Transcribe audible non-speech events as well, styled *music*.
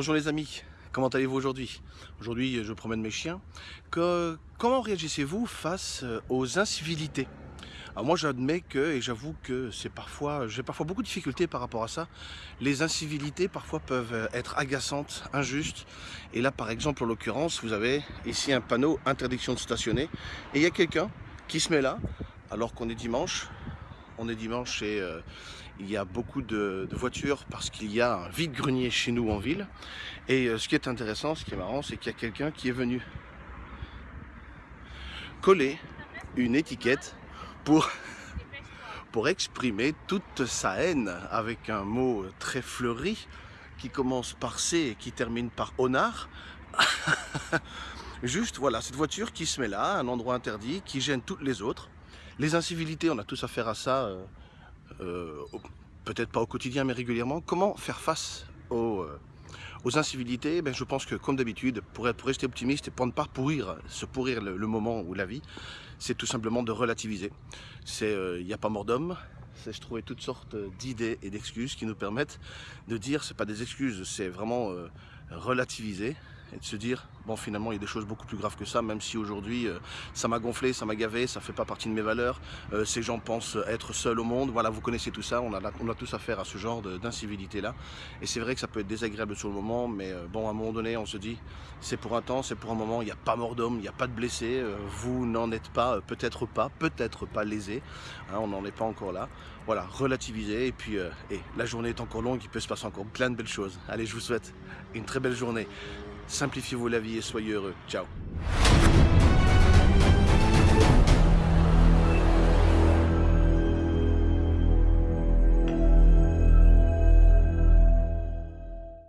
Bonjour les amis, comment allez-vous aujourd'hui? Aujourd'hui je promène mes chiens. Comment réagissez-vous face euh, aux incivilités? Alors moi j'admets que, et j'avoue que c'est parfois, j'ai parfois beaucoup de difficultés par rapport à ça. Les incivilités parfois peuvent euh, être agaçantes, injustes. Et là par exemple en l'occurrence, vous avez ici un panneau interdiction de stationner. Et il y a quelqu'un qui se met là, alors qu'on est dimanche. On est dimanche et euh, il y a beaucoup de, voitures parce qu'il y a un vide-grenier chez nous en ville. Et euh, ce qui est intéressant, ce qui est marrant, c'est qu'il y a quelqu'un qui est venu coller une étiquette pour, *laughs* pour exprimer toute sa haine avec un mot très fleuri qui commence par C et qui termine par honnard. *laughs* Juste, voilà, cette voiture qui se met là, un endroit interdit, qui gêne toutes les autres. Les incivilités, on a tous affaire à ça euh, euh, peut-être pas au quotidien mais régulièrement, comment faire face aux, euh, incivilités? Ben, Je pense que comme d'habitude, pour, rester optimiste et pour ne pas pourrir, se pourrir le, moment ou la vie, c'est tout simplement de relativiser. Il n'y a pas mort d'homme, c'est je trouvais toutes sortes d'idées et d'excuses qui nous permettent de dire, c'est pas des excuses, c'est vraiment relativiser et de se dire bon finalement il y a des choses beaucoup plus graves que ça même si aujourd'hui euh, ça m'a gonflé, ça m'a gavé, ça fait pas partie de mes valeurs. Euh, ces gens pensent être seuls au monde. Voilà vous connaissez tout ça. On a, on a tous affaire à ce genre d'incivilité là et c'est vrai que ça peut être désagréable sur le moment mais euh, bon à un moment donné on se dit c'est pour un temps, c'est pour un moment. Il n'y a pas mort d'homme, il n'y a pas de blessés vous n'en êtes pas, peut-être pas peut-être pas lésé hein, on n'en est pas encore là. Voilà, relativiser et puis et la journée est encore longue, il peut se passer encore plein de belles choses. Allez je vous souhaite une très belle journée Simplifiez-vous la vie et soyez heureux. Ciao